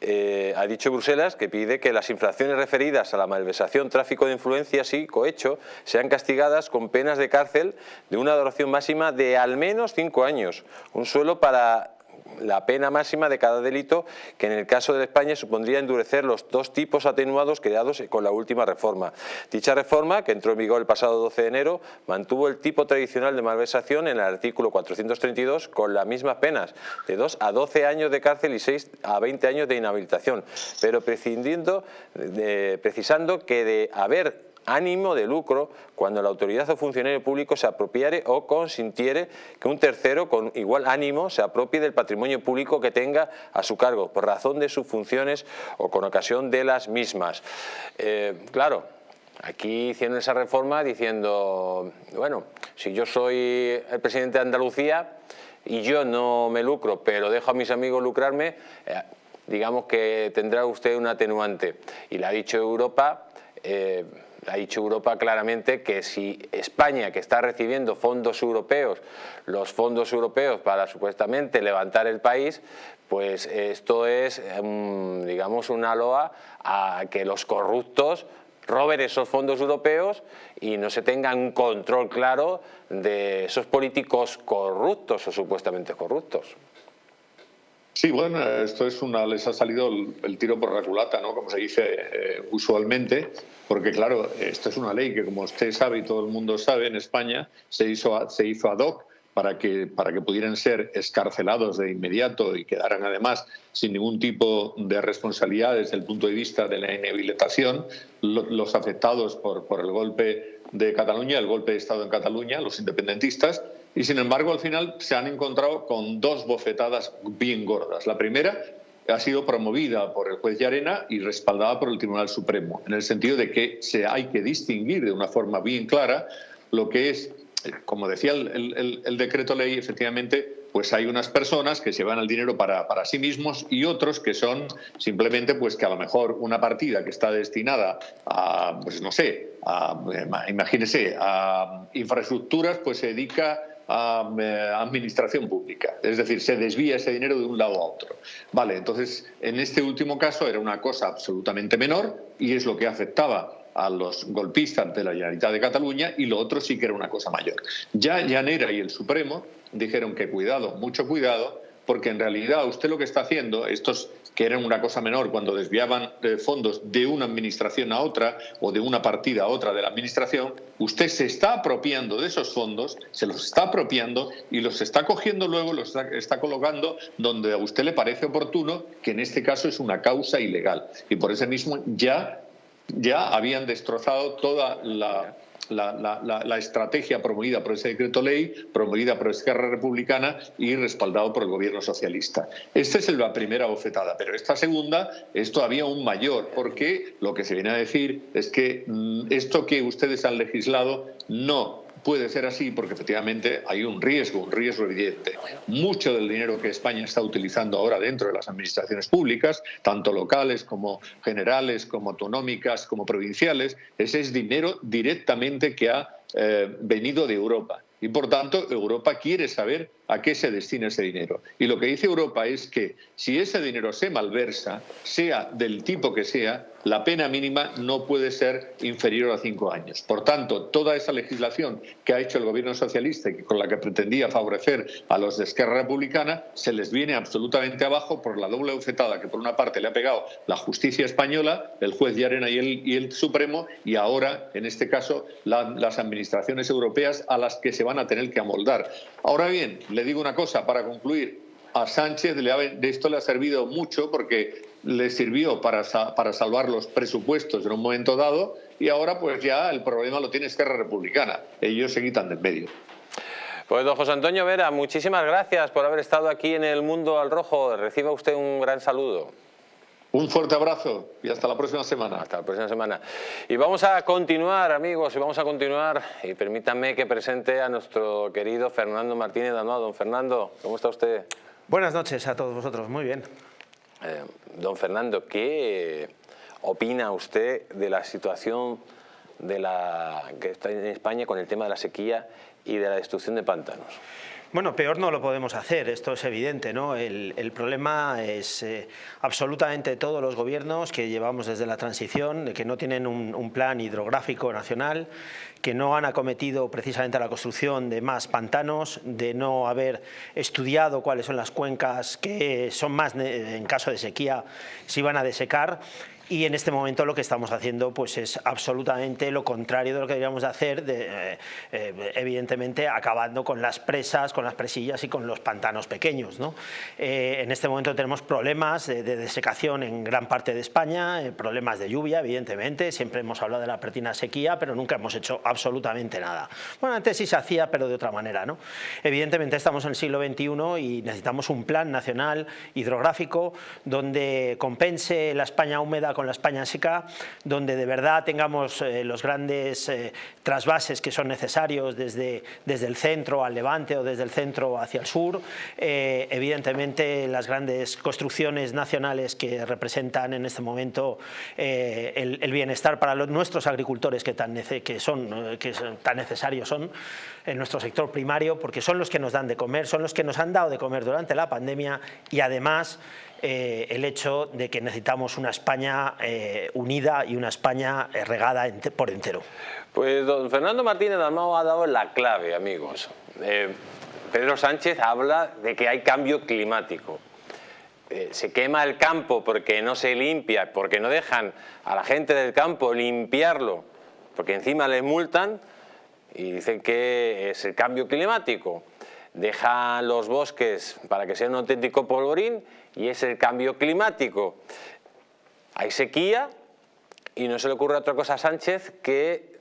Eh, ha dicho Bruselas que pide que las infracciones referidas a la malversación, tráfico de influencias y cohecho sean castigadas con penas de cárcel de una duración máxima de al menos cinco años, un suelo para la pena máxima de cada delito que en el caso de España supondría endurecer los dos tipos atenuados creados con la última reforma. Dicha reforma, que entró en vigor el pasado 12 de enero, mantuvo el tipo tradicional de malversación en el artículo 432 con las mismas penas, de 2 a 12 años de cárcel y 6 a 20 años de inhabilitación, pero prescindiendo, precisando que de haber ánimo de lucro cuando la autoridad o funcionario público se apropiare o consintiere que un tercero con igual ánimo se apropie del patrimonio público que tenga a su cargo por razón de sus funciones o con ocasión de las mismas. Eh, claro, aquí hicieron esa reforma diciendo, bueno, si yo soy el presidente de Andalucía y yo no me lucro, pero dejo a mis amigos lucrarme, eh, digamos que tendrá usted un atenuante. Y le ha dicho Europa... Eh, ha dicho Europa claramente que si España, que está recibiendo fondos europeos, los fondos europeos para supuestamente levantar el país, pues esto es, em, digamos, una loa a que los corruptos roben esos fondos europeos y no se tenga un control claro de esos políticos corruptos o supuestamente corruptos. Sí, bueno, esto es una, les ha salido el, tiro por la culata, ¿no? Como se dice eh, usualmente, porque claro, esto es una ley que como usted sabe y todo el mundo sabe en España se hizo, se hizo ad hoc para que, para que pudieran ser escarcelados de inmediato y quedaran además sin ningún tipo de responsabilidad desde el punto de vista de la inhabilitación los afectados por, por el golpe de Cataluña, el golpe de Estado en Cataluña, los independentistas, y sin embargo, al final se han encontrado con dos bofetadas bien gordas. La primera ha sido promovida por el juez Llarena y respaldada por el Tribunal Supremo, en el sentido de que se hay que distinguir de una forma bien clara lo que es, como decía el, decreto ley, efectivamente, pues hay unas personas que se van el dinero para, para, sí mismos y otros que son simplemente pues que a lo mejor una partida que está destinada a, pues no sé, a, imagínese, a infraestructuras, pues se dedica a eh, administración pública. Es decir, se desvía ese dinero de un lado a otro. Vale, entonces, en este último caso era una cosa absolutamente menor y es lo que afectaba a los golpistas de la Generalitat de Cataluña y lo otro sí que era una cosa mayor. Ya Llanera y el Supremo dijeron que cuidado, mucho cuidado, porque en realidad usted lo que está haciendo, estos que eran una cosa menor cuando desviaban eh, fondos de una administración a otra o de una partida a otra de la administración, usted se está apropiando de esos fondos, se los está apropiando y los está cogiendo luego, los está, colocando donde a usted le parece oportuno, que en este caso es una causa ilegal. Y por ese mismo ya, ya habían destrozado toda la la, estrategia promovida por ese decreto ley, promovida por Esquerra Republicana y respaldado por el gobierno socialista. Esta es la primera bofetada, pero esta segunda es todavía aún mayor, porque lo que se viene a decir es que mm, esto que ustedes han legislado no puede ser así porque efectivamente hay un riesgo, un riesgo evidente. Mucho del dinero que España está utilizando ahora dentro de las administraciones públicas, tanto locales como generales, como autonómicas, como provinciales, ese es dinero directamente que ha eh, venido de Europa. Y por tanto, Europa quiere saber a qué se destina ese dinero. Y lo que dice Europa es que si ese dinero se malversa, sea del tipo que sea, la pena mínima no puede ser inferior a cinco años. Por tanto, toda esa legislación que ha hecho el gobierno socialista y con la que pretendía favorecer a los de Esquerra Republicana se les viene absolutamente abajo por la doble bofetada que por una parte le ha pegado la justicia española, el juez de Arena y el, y el Supremo, y ahora, en este caso, las administraciones europeas a las que se van a tener que amoldar. Ahora bien, le digo una cosa para concluir. A Sánchez de esto le ha servido mucho porque le sirvió para, para salvar los presupuestos en un momento dado y ahora pues ya el problema lo tiene Esquerra Republicana. Ellos se quitan del medio. Pues don José Antonio Vera, muchísimas gracias por haber estado aquí en el Mundo al Rojo. Reciba usted un gran saludo. Un fuerte abrazo y hasta la próxima semana. Hasta la próxima semana. Y vamos a continuar, amigos, y vamos a continuar. Y permítanme que presente a nuestro querido Fernando Martínez Danoa. Don Fernando, ¿cómo está usted? Buenas noches a todos vosotros, muy bien. Eh, don Fernando, ¿qué opina usted de la situación de la, que está en España con el tema de la sequía y de la destrucción de pantanos? Bueno, peor no lo podemos hacer, esto es evidente. ¿no? El, problema es eh, absolutamente todos los gobiernos que llevamos desde la transición, que no tienen un, plan hidrográfico nacional, que no han acometido precisamente la construcción de más pantanos, de no haber estudiado cuáles son las cuencas que son más, en caso de sequía, si van a desecar y en este momento lo que estamos haciendo pues es absolutamente lo contrario de lo que deberíamos de hacer, de, eh, eh, evidentemente acabando con las presas, con las presillas y con los pantanos pequeños. ¿no? Eh, en este momento tenemos problemas de, desecación en gran parte de España, problemas de lluvia, evidentemente, siempre hemos hablado de la pertina sequía, pero nunca hemos hecho absolutamente nada. Bueno, antes sí se hacía, pero de otra manera. ¿no? Evidentemente estamos en el siglo XXI y necesitamos un plan nacional hidrográfico donde compense la España húmeda con la España seca, donde de verdad tengamos eh, los grandes eh, trasvases que son necesarios desde, desde el centro al levante o desde el centro hacia el sur. Eh, evidentemente las grandes construcciones nacionales que representan en este momento el, bienestar para nuestros agricultores que tan, que son, tan necesarios son en nuestro sector primario porque son los que nos dan de comer, son los que nos han dado de comer durante la pandemia y además eh, el hecho de que necesitamos una España eh, unida y una España eh, regada por entero. Pues don Fernando Martínez Dalmao ha dado la clave, amigos. Pedro Sánchez habla de que hay cambio climático. se quema el campo porque no se limpia, porque no dejan a la gente del campo limpiarlo, porque encima le multan y dicen que es el cambio climático. Dejan los bosques para que sea un auténtico polvorín y es el cambio climático. Hay sequía y no se le ocurre otra cosa a Sánchez que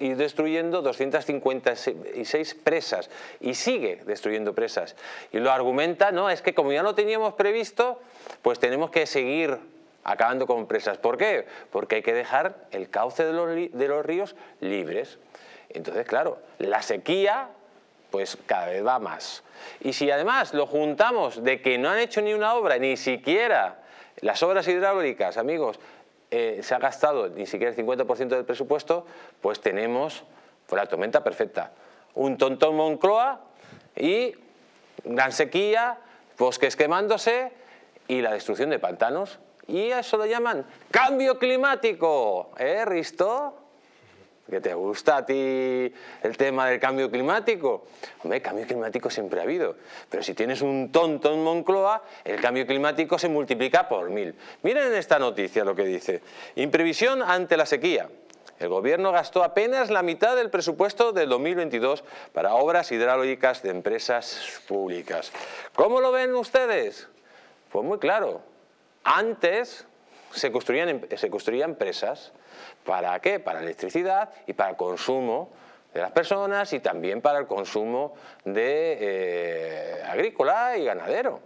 ir destruyendo 256 presas y sigue destruyendo presas. Y lo argumenta, no, es que como ya lo teníamos previsto, pues tenemos que seguir acabando con presas. ¿Por qué? Porque hay que dejar el cauce de los, de los ríos libres. Entonces, claro, la sequía pues cada vez va más. Y si además lo juntamos de que no han hecho ni una obra, ni siquiera las obras hidráulicas, amigos, eh, se ha gastado ni siquiera el 50% del presupuesto, pues tenemos pues, la tormenta perfecta. Un tontón Moncloa y gran sequía, bosques quemándose y la destrucción de pantanos. Y eso lo llaman cambio climático, ¿eh, Risto? Que te gusta a ti el tema del cambio climático. Hombre, cambio climático siempre ha habido, pero si tienes un tonto en Moncloa, el cambio climático se multiplica por mil. Miren en esta noticia lo que dice. Imprevisión ante la sequía. El gobierno gastó apenas la mitad del presupuesto del 2022 para obras hidráulicas de empresas públicas. ¿Cómo lo ven ustedes? Pues muy claro. Antes se construían, em, se construían presas ¿Para qué? Para electricidad y para el consumo de las personas y también para el consumo de eh, agrícola y ganadero.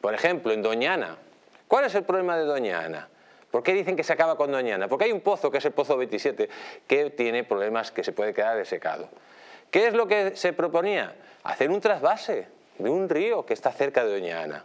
Por ejemplo, en Doñana. ¿Cuál es el problema de Doñana? ¿Por qué dicen que se acaba con Doñana? Porque hay un pozo, que es el pozo 27, que tiene problemas que se puede quedar desecado. ¿Qué es lo que se proponía? Hacer un trasvase de un río que está cerca de Doñana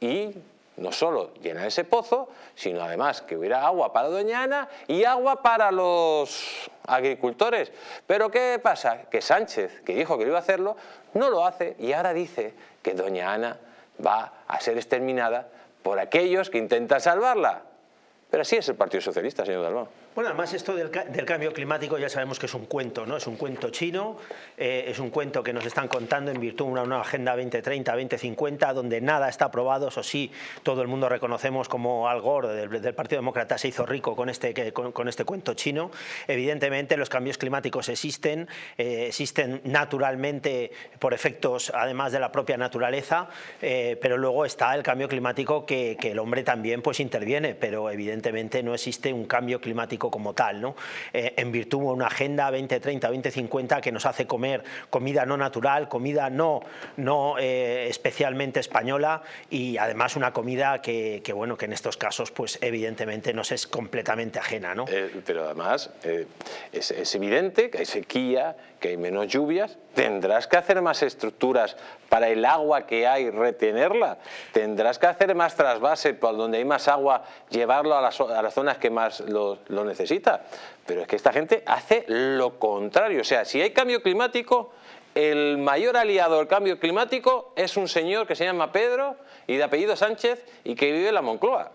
y no solo llenar ese pozo, sino además que hubiera agua para Doñana y agua para los agricultores. Pero ¿qué pasa? Que Sánchez, que dijo que iba a hacerlo, no lo hace y ahora dice que Doña Ana va a ser exterminada por aquellos que intentan salvarla. Pero así es el Partido Socialista, señor Dalmau. Bueno, además esto del, cambio climático ya sabemos que es un cuento, ¿no? Es un cuento chino, eh, es un cuento que nos están contando en virtud de una nueva Agenda 2030, 2050, donde nada está aprobado, eso sí, todo el mundo reconocemos como Al Gore del, Partido Demócrata se hizo rico con este, con, este cuento chino. Evidentemente los cambios climáticos existen, eh, existen naturalmente por efectos además de la propia naturaleza, eh, pero luego está el cambio climático que, que el hombre también pues interviene, pero evidentemente no existe un cambio climático como tal, ¿no? Eh, en virtud de una agenda 2030, 2050 que nos hace comer comida no natural, comida no, no eh, especialmente española y además una comida que, bueno, que en estos casos pues evidentemente nos es completamente ajena. ¿no? Eh, pero además es evidente que hay sequía, que hay menos lluvias, tendrás que hacer más estructuras para el agua que hay, retenerla. Tendrás que hacer más trasvase por donde hay más agua, llevarlo a las, zonas que más lo, lo necesita. Pero es que esta gente hace lo contrario. O sea, si hay cambio climático, el mayor aliado del cambio climático es un señor que se llama Pedro y de apellido Sánchez y que vive en la Moncloa.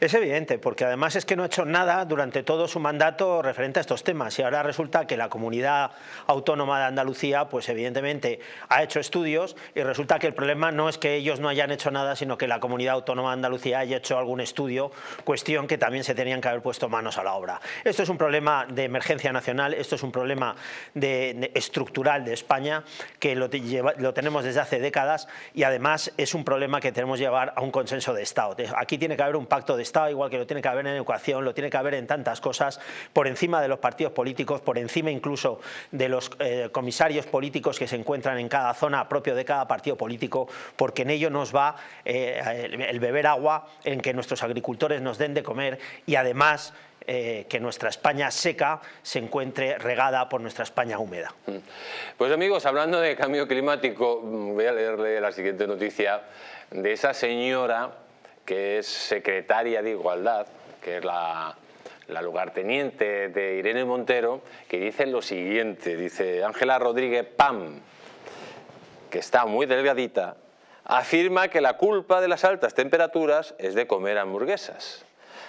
Es evidente, porque además es que no ha hecho nada durante todo su mandato referente a estos temas y ahora resulta que la comunidad autónoma de Andalucía, pues evidentemente ha hecho estudios y resulta que el problema no es que ellos no hayan hecho nada, sino que la comunidad autónoma de Andalucía haya hecho algún estudio, cuestión que también se tenían que haber puesto manos a la obra. Esto es un problema de emergencia nacional, esto es un problema de, estructural de España, que lo, lo tenemos desde hace décadas y además es un problema que tenemos que llevar a un consenso de Estado. Aquí tiene que haber un pacto de Estado, igual que lo tiene que haber en educación, lo tiene que haber en tantas cosas, por encima de los partidos políticos, por encima incluso de los eh, comisarios políticos que se encuentran en cada zona propio de cada partido político, porque en ello nos va eh, el beber agua, en que nuestros agricultores nos den de comer y además eh, que nuestra España seca se encuentre regada por nuestra España húmeda. Mm. Pues amigos, hablando de cambio climático, mm, voy a leerle la siguiente noticia de esa señora que es secretaria de Igualdad, que es la, lugarteniente de Irene Montero, que dice lo siguiente, dice Ángela Rodríguez Pam, que está muy delgadita, afirma que la culpa de las altas temperaturas es de comer hamburguesas.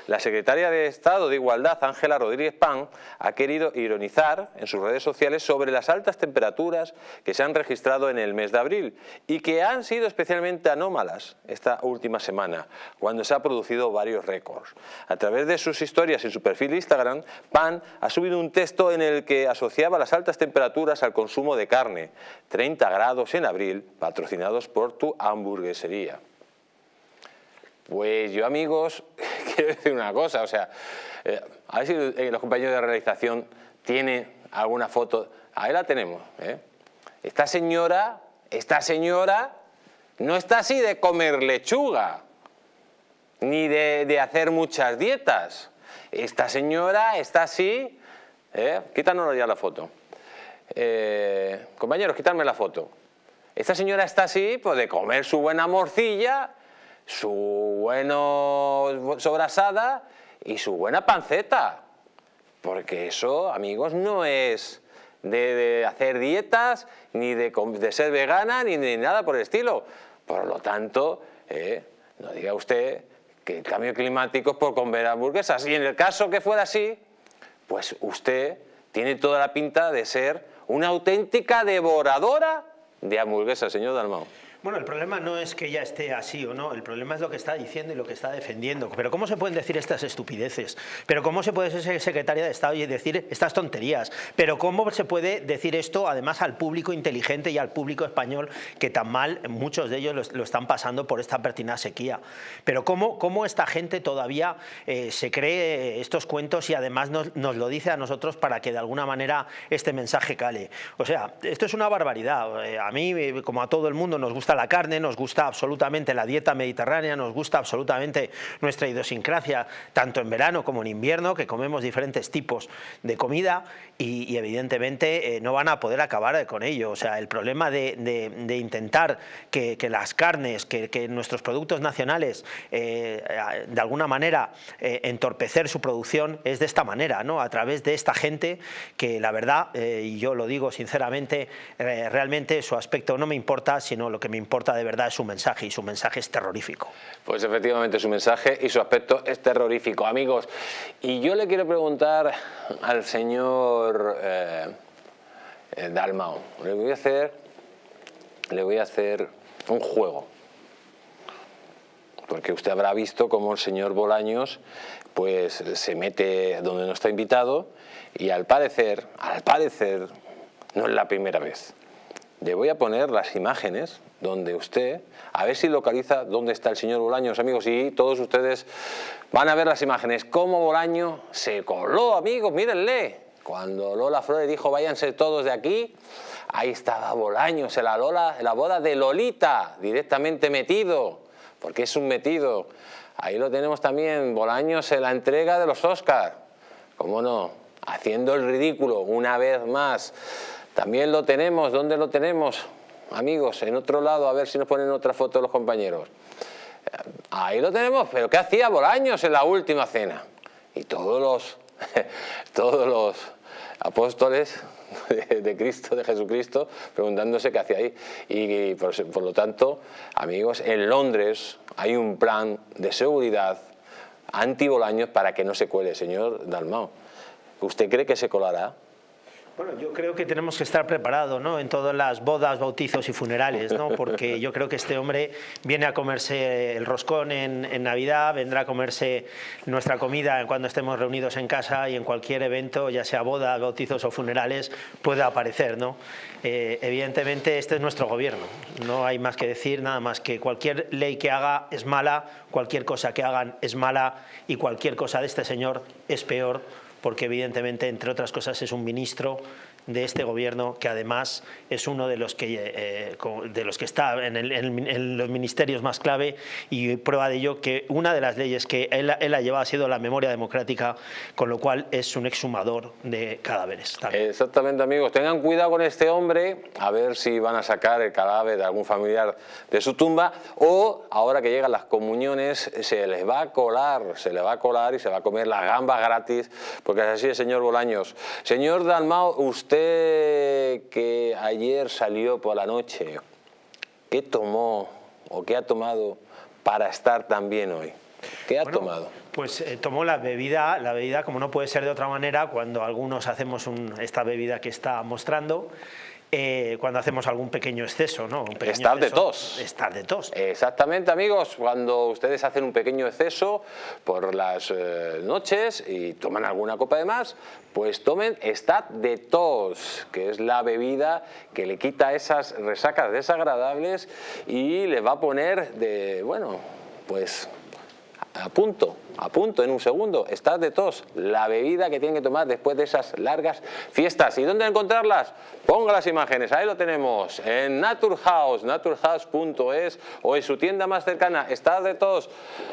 La secretaria de Estado de Igualdad, Ángela Rodríguez Pan, ha querido ironizar en sus redes sociales sobre las altas temperaturas que se han registrado en el mes de abril y que han sido especialmente anómalas esta última semana, cuando se han producido varios récords. A través de sus historias en su perfil de Instagram, Pan ha subido un texto en el que asociaba las altas temperaturas al consumo de carne, 30 grados en abril, patrocinados por tu hamburguesería. Pues yo, amigos, quiero decir una cosa, o sea, eh, a ver si eh, los compañeros de realización tienen alguna foto. Ahí la tenemos. ¿eh? Esta señora, esta señora no está así de comer lechuga, ni de, hacer muchas dietas. Esta señora está así, ¿eh? quítanos ya la foto. compañeros, quítame la foto. Esta señora está así, pues de comer su buena morcilla su bueno sobrasada y su buena panceta. Porque eso, amigos, no es de, hacer dietas, ni de, ser vegana, ni de nada por el estilo. Por lo tanto, eh, no diga usted que el cambio climático es por comer hamburguesas. Y en el caso que fuera así, pues usted tiene toda la pinta de ser una auténtica devoradora de hamburguesas, señor Dalmau. Bueno, el problema no es que ya esté así o no, el problema es lo que está diciendo y lo que está defendiendo. Pero ¿cómo se pueden decir estas estupideces? ¿Pero cómo se puede ser secretaria de Estado y decir estas tonterías? ¿Pero cómo se puede decir esto además al público inteligente y al público español que tan mal muchos de ellos lo, están pasando por esta pertinaz sequía? ¿Pero cómo, cómo esta gente todavía eh, se cree estos cuentos y además nos, lo dice a nosotros para que de alguna manera este mensaje cale? O sea, esto es una barbaridad. Eh, a mí, como a todo el mundo, nos gusta la carne, nos gusta absolutamente la dieta mediterránea, nos gusta absolutamente nuestra idiosincrasia, tanto en verano como en invierno, que comemos diferentes tipos de comida y, evidentemente eh, no van a poder acabar con ello. O sea, el problema de, intentar que, las carnes, que, nuestros productos nacionales, eh, de alguna manera eh, entorpecer su producción es de esta manera, ¿no? a través de esta gente que la verdad, y yo lo digo sinceramente, realmente su aspecto no me importa, sino lo que me importa de verdad es su mensaje y su mensaje es terrorífico. Pues efectivamente su mensaje y su aspecto es terrorífico, amigos. Y yo le quiero preguntar al señor eh, eh, Dalmao, le voy a hacer, le voy a hacer un juego. Porque usted habrá visto cómo el señor Bolaños pues se mete donde no está invitado y al parecer, al parecer, no es la primera vez. Le voy a poner las imágenes donde usted, a ver si localiza dónde está el señor Bolaños, amigos, y todos ustedes van a ver las imágenes, cómo Bolaño se coló, amigos, mírenle, cuando Lola Flores dijo váyanse todos de aquí, ahí estaba Bolaños en la, Lola, la boda de Lolita, directamente metido, porque es un metido. Ahí lo tenemos también, Bolaños en la entrega de los Oscars, cómo no, haciendo el ridículo una vez más. También lo tenemos, ¿dónde lo tenemos? Amigos, en otro lado, a ver si nos ponen otra foto los compañeros. Ahí lo tenemos, pero ¿qué hacía Bolaños en la última cena? Y todos los todos los apóstoles de, Cristo, de Jesucristo, preguntándose qué hacía ahí. Y, por, por, lo tanto, amigos, en Londres hay un plan de seguridad anti-Bolaños para que no se cuele, señor Dalmao. ¿Usted cree que se colará? Bueno, yo creo que tenemos que estar preparados ¿no? en todas las bodas, bautizos y funerales, ¿no? porque yo creo que este hombre viene a comerse el roscón en, Navidad, vendrá a comerse nuestra comida cuando estemos reunidos en casa y en cualquier evento, ya sea bodas, bautizos o funerales, puede aparecer. ¿no? Eh, evidentemente este es nuestro gobierno, no hay más que decir, nada más que cualquier ley que haga es mala, cualquier cosa que hagan es mala y cualquier cosa de este señor es peor porque evidentemente, entre otras cosas, es un ministro de este gobierno que además es uno de los que, eh, de los que está en, los ministerios más clave y prueba de ello que una de las leyes que él, ha llevado ha sido la memoria democrática, con lo cual es un exhumador de cadáveres. Exactamente amigos, tengan cuidado con este hombre, a ver si van a sacar el cadáver de algún familiar de su tumba o ahora que llegan las comuniones se les va a colar, se le va a colar y se va a comer las gambas gratis, porque es así el señor Bolaños. Señor Dalmao, usted usted que ayer salió por la noche, ¿qué tomó o qué ha tomado para estar tan bien hoy? ¿Qué ha tomado? Pues eh, tomó la bebida, la bebida como no puede ser de otra manera cuando algunos hacemos esta bebida que está mostrando eh, cuando hacemos algún pequeño exceso, ¿no? estar de tos. Estar de tos. Exactamente, amigos. Cuando ustedes hacen un pequeño exceso por las eh, noches y toman alguna copa de más, pues tomen estar de tos, que es la bebida que le quita esas resacas desagradables y le va a poner de, bueno, pues a punto, a punto, en un segundo, estás de tos, la bebida que tienen que tomar después de esas largas fiestas. ¿Y dónde encontrarlas? Ponga las imágenes, ahí lo tenemos, en Naturhaus, naturhaus.es o en su tienda más cercana, estás de tos.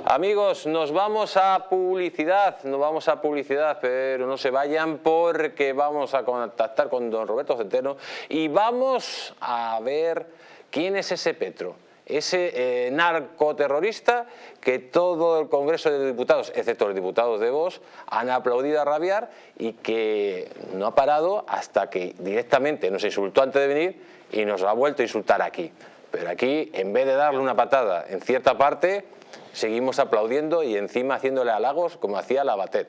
Amigos, nos vamos a publicidad, nos vamos a publicidad, pero no se vayan porque vamos a contactar con don Roberto Centeno y vamos a ver quién es ese Petro ese eh, narcoterrorista que todo el Congreso de Diputados, excepto los diputados de Vox, han aplaudido a rabiar y que no ha parado hasta que directamente nos insultó antes de venir y nos ha vuelto a insultar aquí. Pero aquí, en vez de darle una patada en cierta parte, seguimos aplaudiendo y encima haciéndole halagos como hacía la Batet.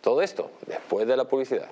Todo esto después de la publicidad.